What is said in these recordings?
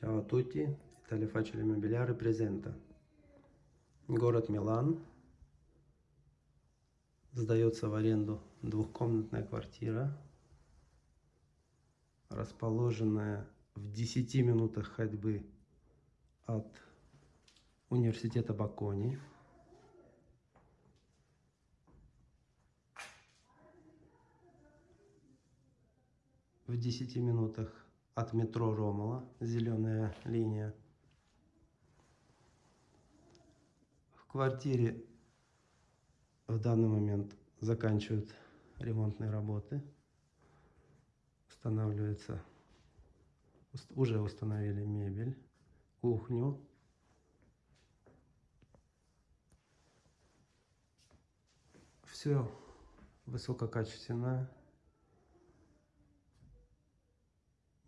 Ciao a tutti, Italia Facile Immobiliare presenta. Город Милан. Сдается в аренду двухкомнатная квартира, расположенная в 10 минутах ходьбы от университета Бакони. В 10 минутах от метро Ромала, зеленая линия. В квартире в данный момент заканчивают ремонтные работы. Устанавливается, уст- уже установили мебель, кухню. Все высококачественное.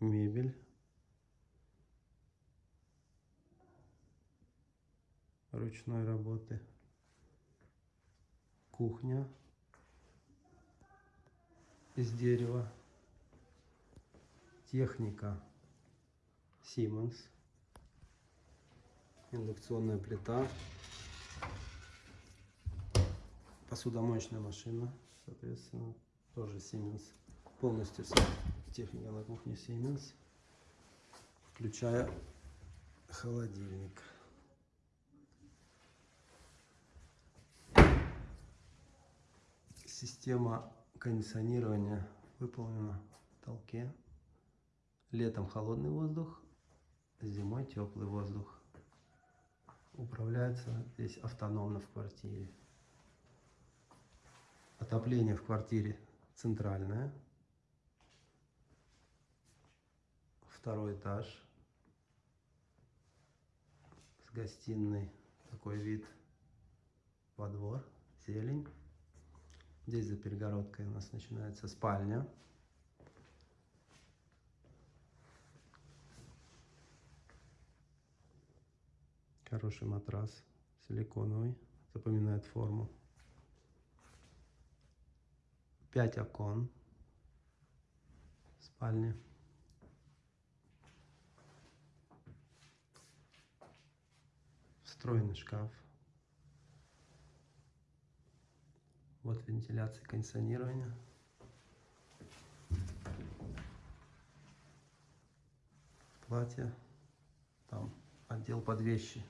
Мебель. Ручной работы. Кухня из дерева. Техника Siemens. Индукционная плита. Посудомоечная машина, соответственно, тоже Siemens. Полностью техника на кухне Siemens, включая холодильник. Система кондиционирования выполнена в потолке. Летом холодный воздух, зимой теплый воздух. Управляется здесь автономно в квартире. Отопление в квартире центральное. Второй этаж. С гостиной такой вид во двор, зелень. Здесь за перегородкой у нас начинается спальня. Хороший матрас, силиконовый, запоминает форму. Пять окон в Встроенный шкаф. Вот вентиляция, кондиционирование. Платье. Там отдел под вещи.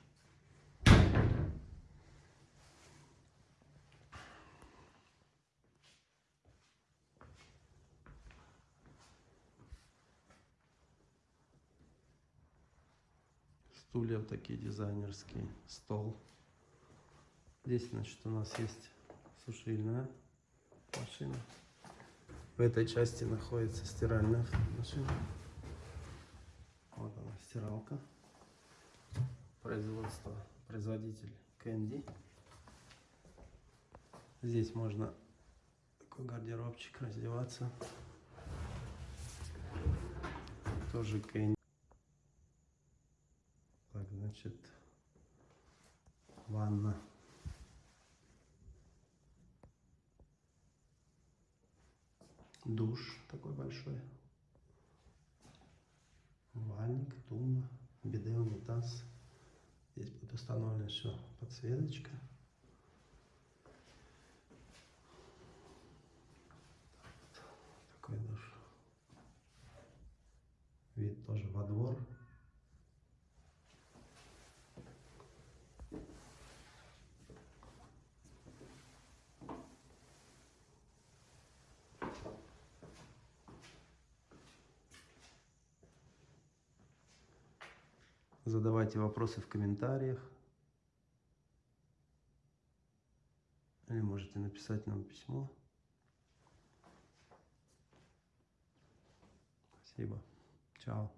Стулья вот такие дизайнерские. Стол. Здесь, значит, у нас есть сушильная машина. В этой части находится стиральная машина. Вот она, стиралка. Производство, производитель Кэнди. Здесь можно такой гардеробчик раздеваться. Тоже Кэнди. Значит, ванна. Душ такой большой. Вальник, тумба, биде, унитаз. Здесь будет установлена все подсветочка. Такой душ. Вид тоже во двор. Задавайте вопросы в комментариях. Или можете написать нам письмо. Спасибо. Чао.